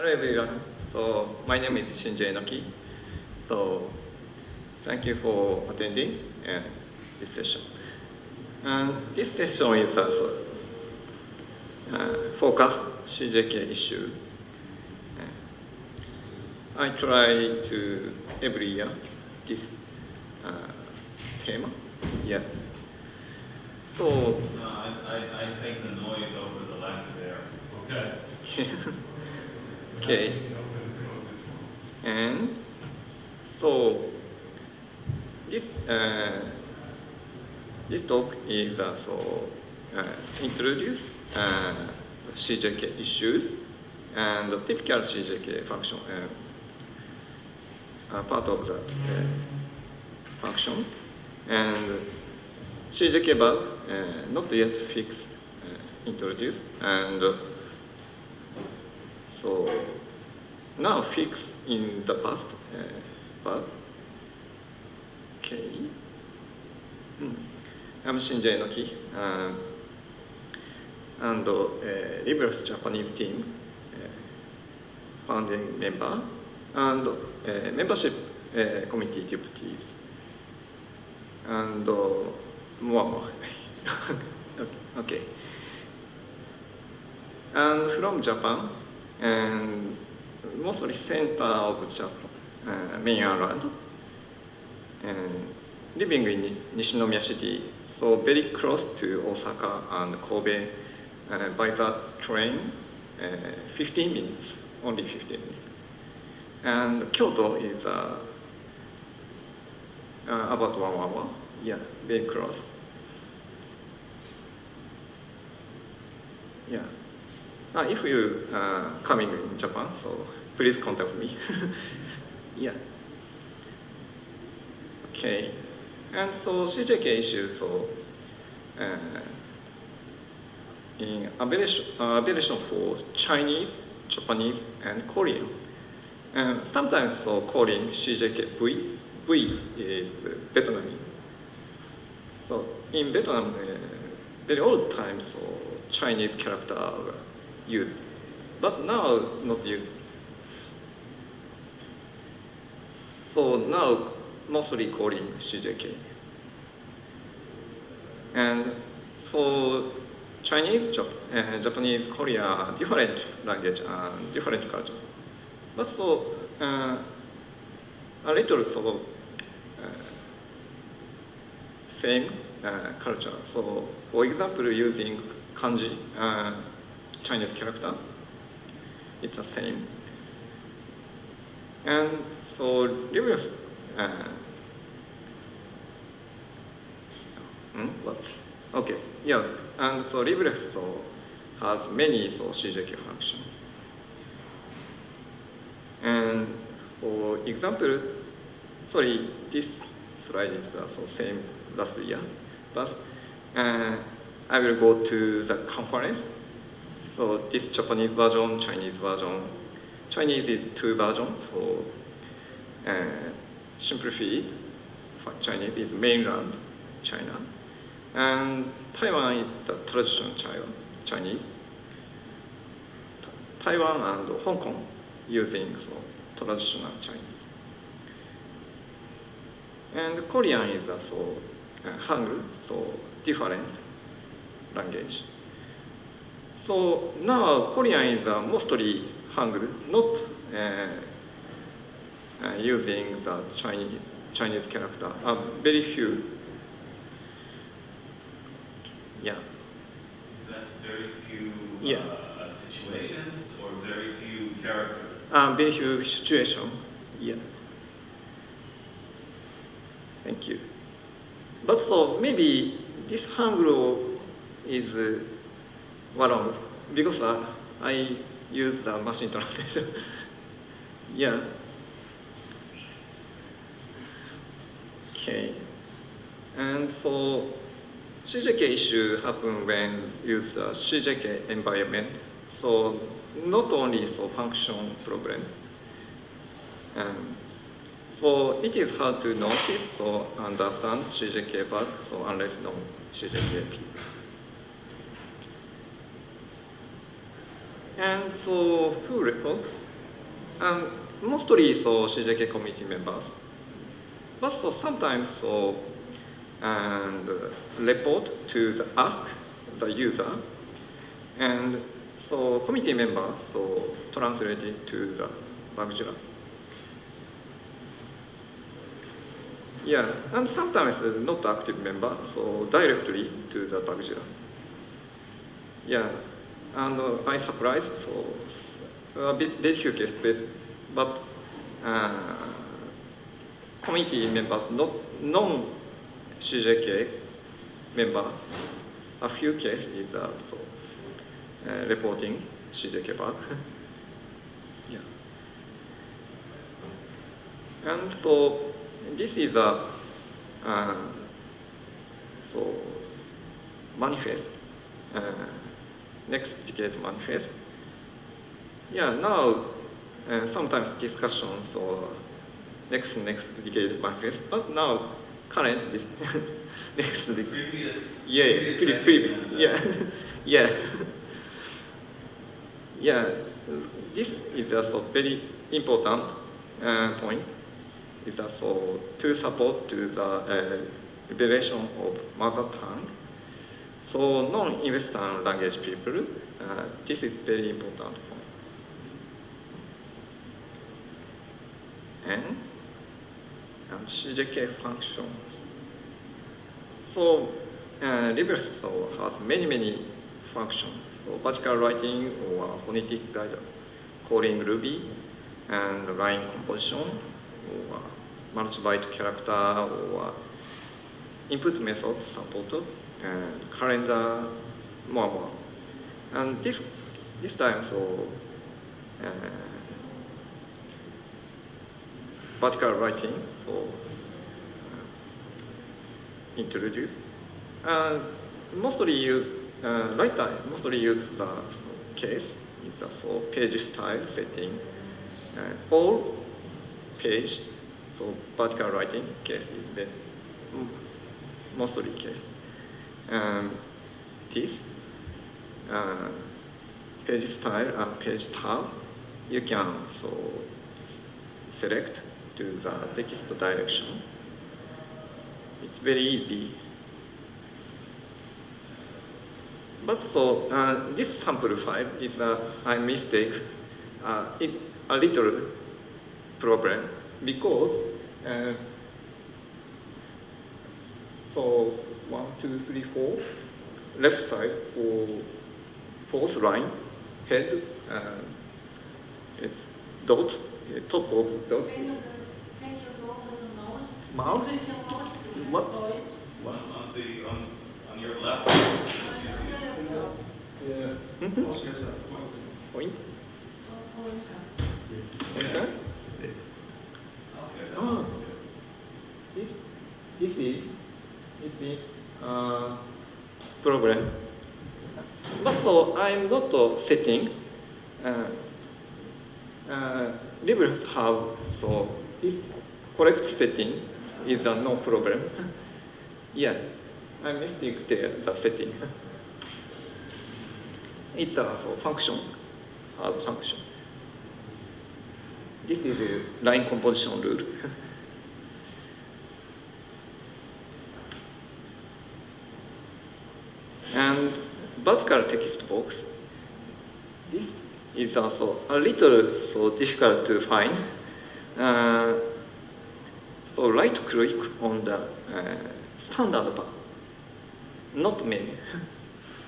Hello everyone. So my name is Shinji Enoki. So thank you for attending and this session. And this session is also uh, focus CJK issue. Uh, I try to every year this uh, theme. Yeah. So. No, I, I, I t a k the noise over the lack there. Okay. okay and so this uh, this talk is also uh, introduced uh, CJK uh, issues and the typical CJK function uh, uh, part of the uh, function and CJK bar not yet fixed introduced and So now fix in the past, uh, but okay. I'm Shinjai Noki, uh, and uh, Libras Japanese team uh, founding member and uh, membership uh, committee deputies and uh, more. okay. And from Japan, and mostly center of Japan, uh, main island, and living in Nishinomiya city, so very close to Osaka and Kobe uh, by the train, uh, 15 minutes, only 15 minutes. And Kyoto is uh, uh, about one hour, yeah, very close. Uh, if you uh, coming in Japan, so please contact me. yeah. Okay. And so CJK issue, so uh, in abbreviation, uh, a v i a t i o n for Chinese, Japanese, and Korean. And sometimes so calling CJK V, V is Vietnamese. So in Vietnam, uh, very old times, so Chinese character used, but now not used. So now mostly calling CJK. And so Chinese, Japanese, Korea, different language and different culture. But so uh, a little so uh, same uh, culture. So for example, using kanji. Uh, Chinese character. It's the same. And so Livius, uh, hmm, what? Okay, yeah, and so Livius so, has many so CJK functions. And for example, sorry, this slide is also same last year, but uh, I will go to the conference So this Japanese version, Chinese version. Chinese is two versions, so uh, simplified Chinese is mainland China. And Taiwan is the traditional China, Chinese. Taiwan and Hong Kong using so, traditional Chinese. And Korean is also uh, Hangul, so different language. So now Korean is uh, mostly Hangul, not uh, uh, using the Chinese, Chinese character, uh, very few. Yeah. Is that very few yeah. uh, situations or very few characters? Uh, very few situations, yeah. Thank you. But so maybe this Hangul is uh, well, because uh, I use the machine translation. yeah. Okay. And so CJK issue happen when use t CJK environment. So not only so function problem. Um, so it is hard to notice or so understand CJK bug, so unless k n o w CJKP. and so who r e p o r t s and mostly so CJK committee members, but so sometimes so and report to the ask the user, and so committee member so translated to the Bamjira. Yeah, and sometimes not active member, so directly to the Bamjira. Yeah. and uh, I surprised, so a bit difficult but uh, committee members, not non-CJK member, a few cases is also uh, uh, reporting CJK back. yeah. And so this is a uh, so manifest uh, next decade manifest. Yeah, now uh, sometimes discussions or next next decade manifest, but now current next decade. Previous. Yeah, previous. Pre previous yeah, yeah, yeah. This is also very important uh, point. Is also to support to the uh, liberation of mother tongue So non-Western language people, uh, this is very important And CJK functions. So uh, l i b r e s o has many, many functions. So vertical writing or phonetic w r i d e calling Ruby, and line composition, or multi-byte character, or input methods supported. calendar more and more. And this this time, so vertical writing so introduced. And mostly use uh, right time. Mostly use the case is the so page style setting. Uh, all page so vertical writing case is mm, mostly case um, this uh, page style and uh, page tab, you can so select to the text direction. It's very easy. But so uh, this sample file is a, a mistake, uh, it, a little problem because uh, so one, two, three, four. Left side for fourth line, head, uh, it's dot, top of dot. Mouse. What? One on the on, on your left. Mm-hmm. Yeah. Mm -hmm. Point. Point. Okay. Oh. This is, this is problem. But so I'm not setting. Uh, uh, liberals have so this correct setting is a no problem. yeah, I mistake the, the setting. it's a so function, a function. This is a line composition rule. vertical text box. This is also a little so difficult to find. Uh, so right click on the uh, standard bar, not menu,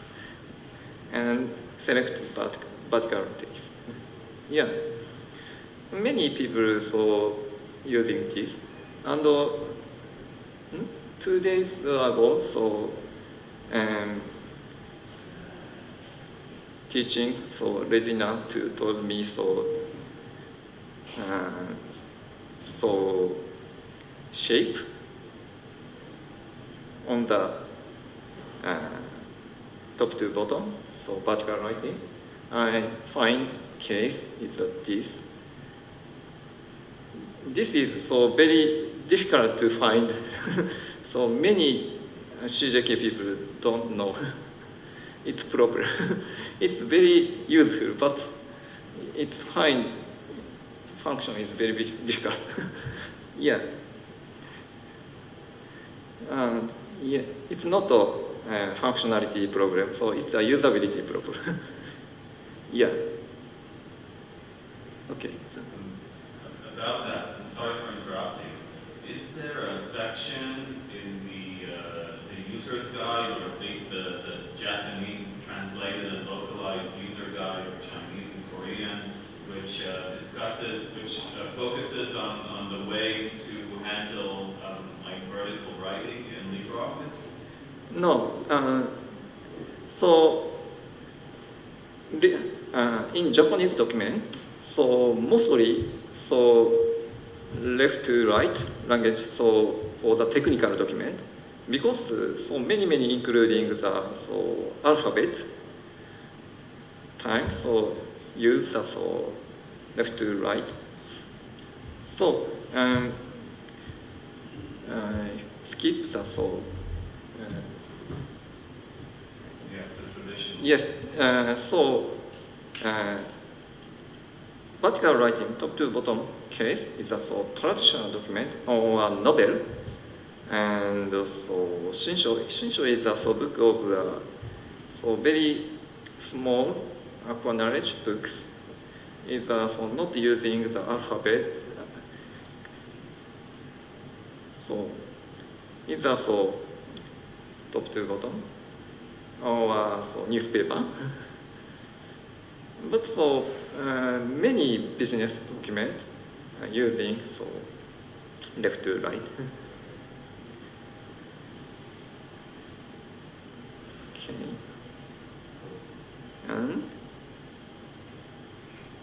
and select vert vertical text. yeah, many people so using this, and uh, hmm, two days ago so. Um, teaching so, Regina to told me so. uh, shape on the uh, top to bottom, so vertical writing. I find case is this. This is so very difficult to find. so many CJK people don't know. it's proper. it's very useful, but its fine function is very difficult. yeah. And yeah, it's not a uh, functionality problem, so it's a usability problem. yeah. Okay. Um, about that, I'm sorry for interrupting. Is there a section in the, uh, the user's guide, or at least the, the Japanese translated and localized user guide for Chinese and Korean, which uh, discusses, which uh, focuses on, on the ways to handle um, like vertical writing in LibreOffice? No. Uh, so, uh, in Japanese document, so mostly, so left to right language, so for the technical document, because so many many including the so alphabet time so use the so left to right so um, uh, skip the so y e yes uh, so uh, vertical writing top to bottom case is a so traditional document or a novel And so Shinsho, Shinsho is a so book of uh, so very small aqua knowledge books. Is uh, so not using the alphabet. So is a so top to bottom or uh, so newspaper. but so uh, many business documents using so left to right.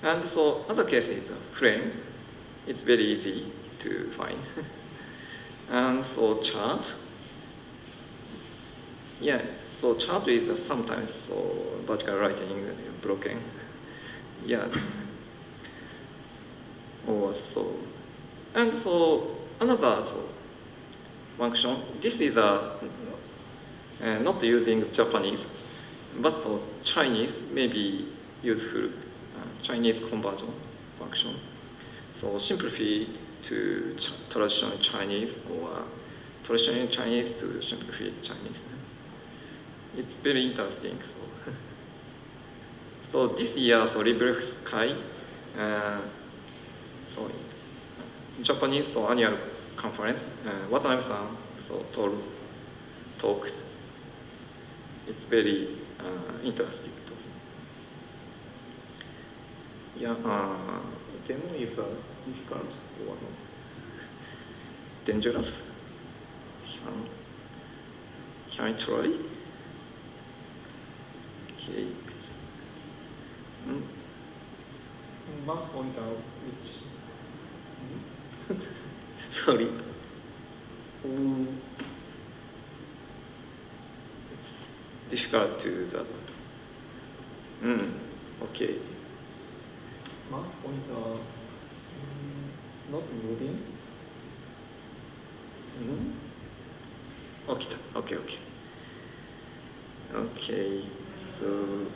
And so other cases, frame, uh, it's very easy to find. and so chart, yeah, so chart is uh, sometimes so vertical writing broken, yeah. or so, and so another so function. This is a uh, uh, not using Japanese, but for Chinese may be useful. Chinese conversion function. So simplify to ch traditional Chinese or traditional Chinese to simplify Chinese. It's very interesting. So, so this year, so Librex Kai, uh, so Japanese so annual conference, uh, Watanabe-san h so t a l d talked. It's very uh, interesting. yeah, uh, demo is a difficult or dangerous. Can, can I try? Okay. Mm. Bus pointer, which... Sorry. Um, difficult to that. Mm. Okay. mouse pointer mm, not moving. Mm. Okay, okay, okay. Okay, so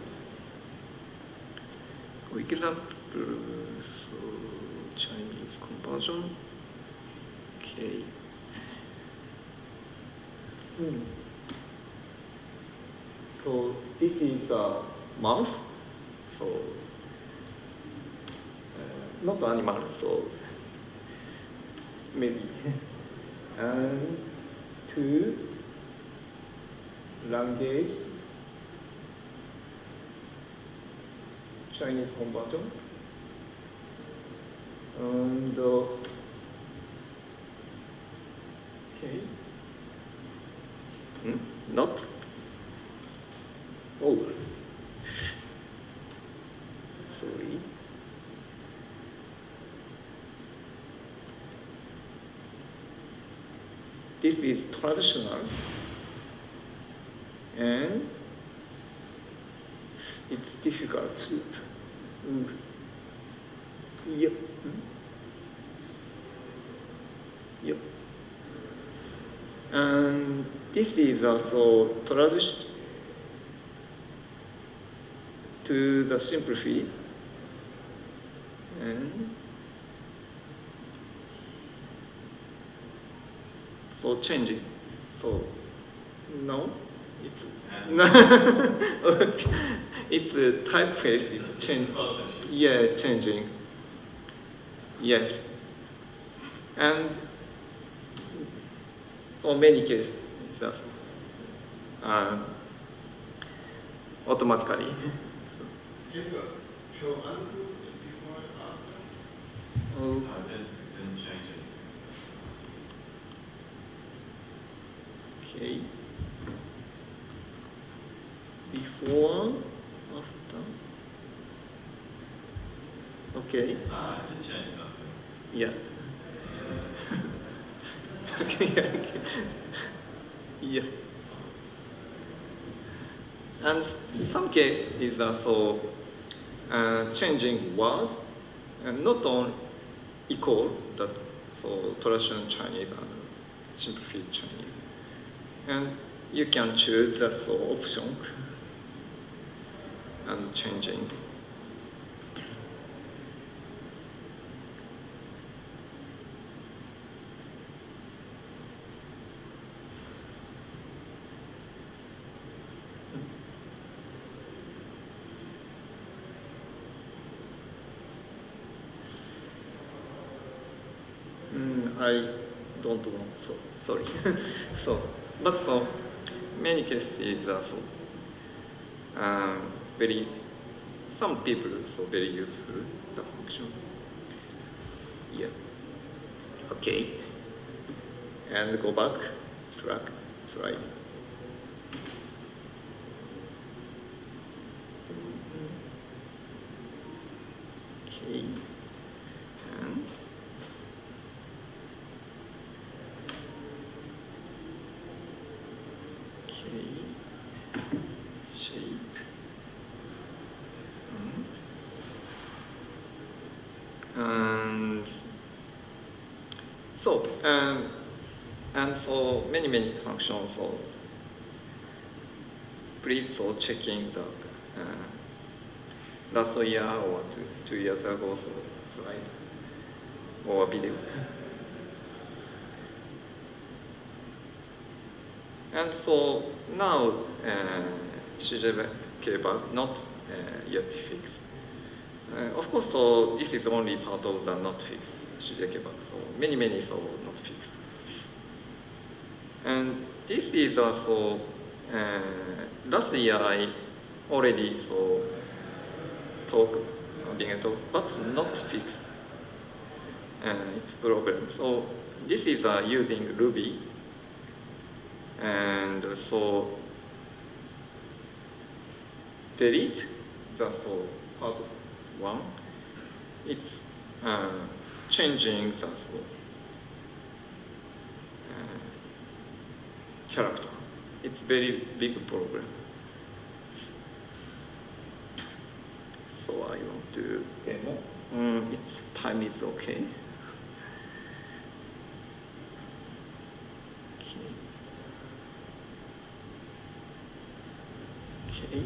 quick example, so Chinese conversion. Okay. Mm. So this is a mouse. So not animal, so maybe. and two languages Chinese combatant and uh, okay. Hmm, not is traditional and it's difficult to, yep. Yep. And this is also traduced to the simplicity and for changing s o n o it's n okay. it's a typeface is change yeah changing yes and for many cases it's just uh, automatically uh, okay before after okay Ah, I can change something yeah okay, okay yeah and some case is also uh, changing word and not on equal that so traditional Chinese and simplified Chinese and you can choose the flow option and changing. Mm, I don't want so sorry. so but for many cases, uh, so, um, very, some people so very useful, the function. Yeah. Okay. And go back, track, slide. many, many functions of please so in the uh, last year or two, two years ago so slide or video. And so now uh, cable not uh, yet fixed. Uh, of course, so this is only part of the not fixed CJ cable so many, many so not fixed. And this is also, uh, last year I already so talk, uh, being a talk, but not fixed. Uh, its problem. So this is uh, using Ruby. And so delete the whole part one. It's uh, changing the Uh, character. It's very big problem. So I want to... Okay, no? Um, it's time is okay. Okay. okay.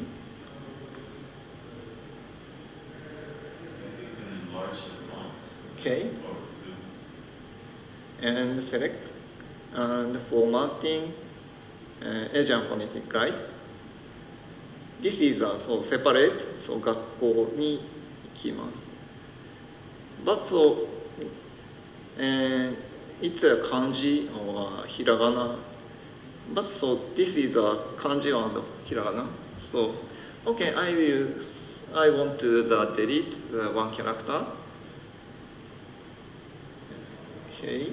Okay. And select and formatting Asian p h o n e t i c Guide. This is also separate, so 学校に行きます。But so, a n it's a k a or a h i r a But so, this is a kanji and h i r a So, okay, I will, I want to the delete the one character. Okay.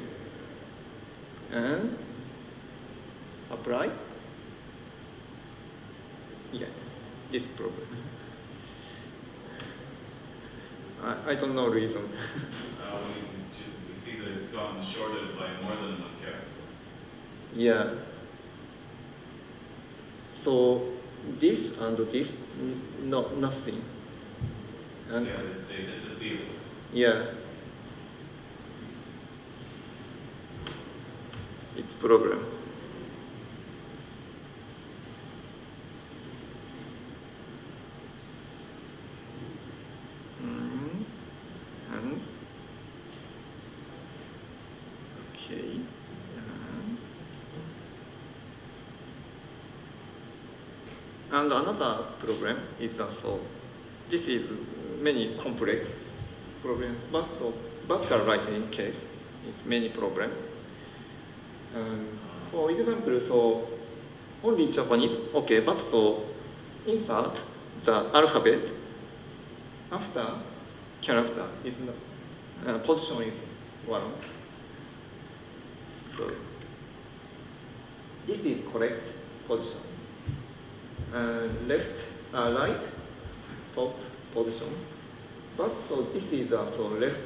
And apply. yeah, this problem. I, I don't know reason. uh, we, we, see that it's gotten shorted by more than one character. Yeah. So this and this, no, nothing. And yeah, they disappear. Yeah. It's problem. And another problem is also, this is many complex problem, s but so vertical r i t i n g case is many problem. Um, for example, so only Japanese, okay, but so insert the alphabet after character is not, uh, position is one. So this is correct position. Uh, left, uh, right, top position. But so this is the so left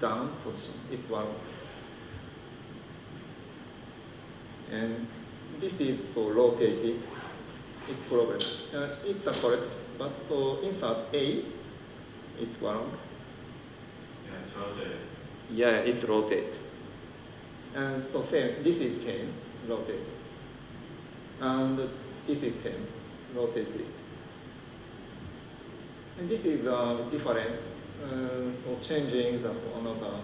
down position. It's one. And this is so rotated. It's problem. Uh, it's the correct. But so insert A, it's wrong. Yeah, it's rotated. Yeah, it's rotated. And so same. This is same rotated. And EasyFrame him it. And this is uh, different uh, changing the for another.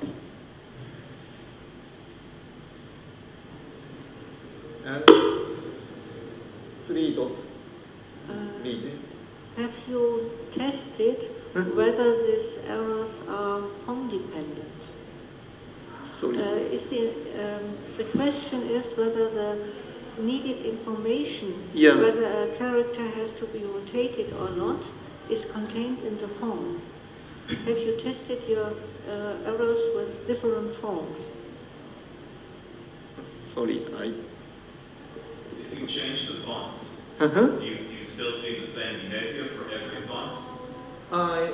And three uh, Have you tested mm-hmm. whether these errors are home dependent? Sorry. Uh, is the, um, the question is whether the needed information, yeah. whether a character has to be rotated or not, is contained in the form. Have you tested your uh, arrows with different forms? Sorry, I... If you change the fonts, uh -huh. do, you, do you still see the same behavior for every font? I...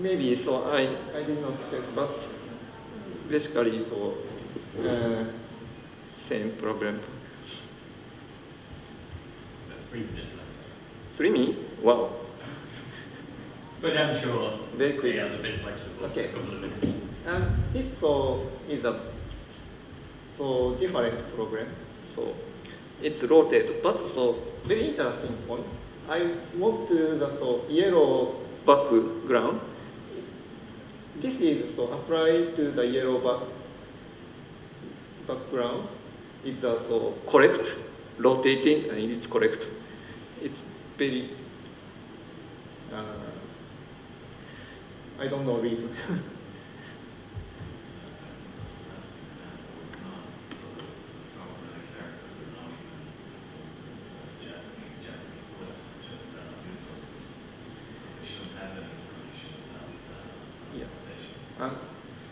Maybe, so I, I did not know, but basically, so, uh, same problem. previous language. Three me? Wow. but I'm sure Very quick. they are a bit flexible. Okay. A couple of minutes. And this so is a so different program. So it's rotated. But so very interesting point. I want to the so yellow background. This is so applied to the yellow back background. It's a so correct rotating and it's correct. ぺり、uh, I don't know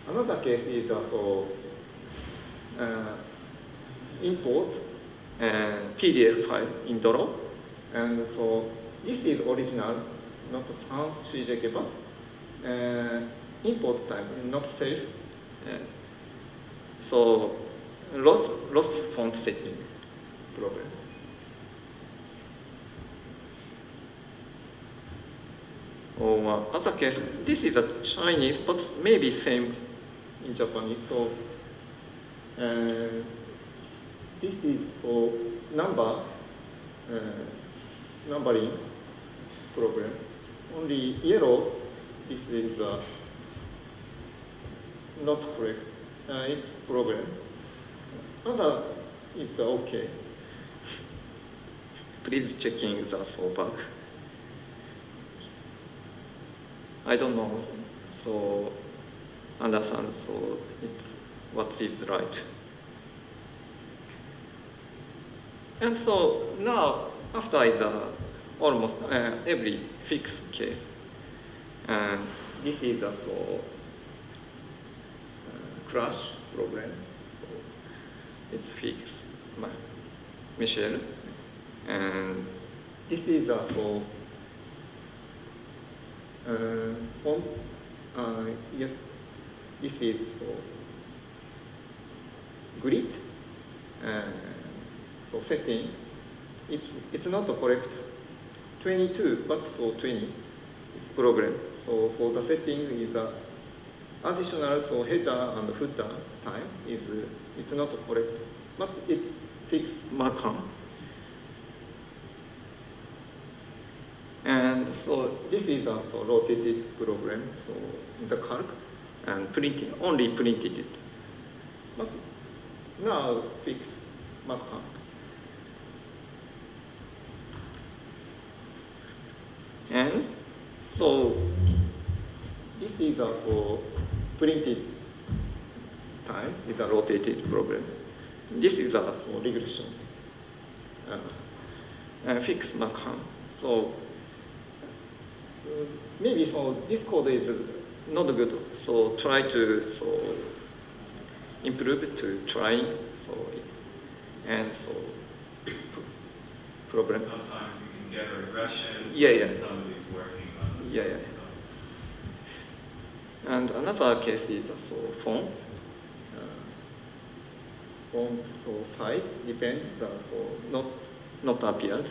another case is a o u import PDF file in Doro And so this is original, not sans CJK, but uh, import type, not safe. Uh, so lost, lost font setting problem. Or uh, other case, this is a Chinese, but maybe same in Japanese. So uh, this is for number. Uh, numbering problem. Only yellow, this is the not correct. Uh, it's problem. Other is okay. Please checking the for I don't know, so understand, so it's what is right. And so now after is almost uh, every fixed case. And this is a so uh, crash problem. So it's fixed by Michel. And this is a so uh, on, uh, yes, this is so grid. Uh, so setting It's, it's not a correct 22 but so 20 it's problem. So for the setting is a additional so header and footer time is it's not correct. But it f i x e s m a r k u n And so this is a so rotated program, so in the calc and printed only printed it. But now fix m a r k u n And so this is a for printed time, is a rotated problem. This is a for regression, uh, and fix Markham. So uh, maybe so this code is not good, so try to so improve it to try so and so problem. Sometimes you can get a regression. Yeah, yeah. yeah, yeah. And another case is also font. Uh, font so size depends, uh, so not not appeared.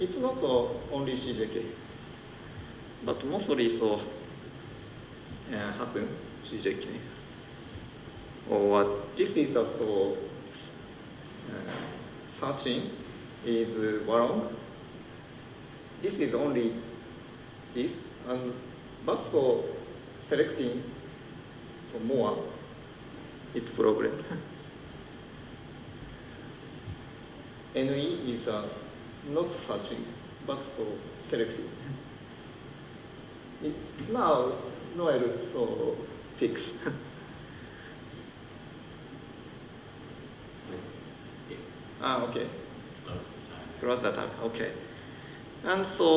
It's not uh, only CJK, but mostly so uh, happen CJK. Or uh, this is also uh, searching is wrong. This is only this and but s o selecting for more it's problem. NE is uh, not searching but for selecting. It, now Noel so fix. ah okay. Close the time. Okay. And so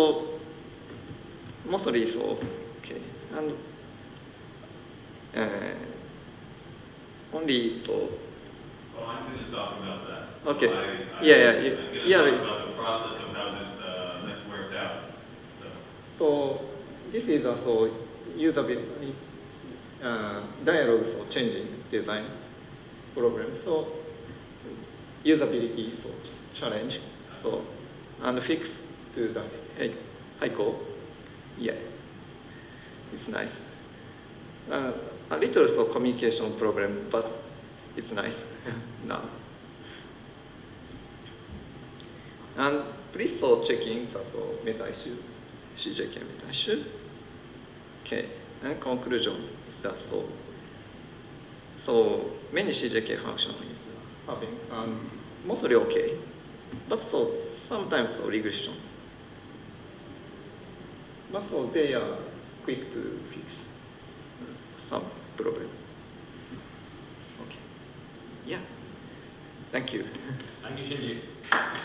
mostly so. Okay, and uh, only so. Well, I'm going to talk about that. So okay. I, I, yeah, yeah, yeah. I'm yeah. Talk about the process of how this uh, this worked out. So. so this is also user a b i uh, dialogue for changing design problem. So usability so challenge so and fix to the high, high goal. Yeah, it's nice. Uh, a little so communication problem, but it's nice now. And please so checking t h a meta issue, CJK meta issue. Okay, and conclusion is that so. So many CJK function is having um, mostly okay, but so sometimes so regression. not all they are quick to fix some problem. Okay. Yeah. Thank you. Thank you, Shinji.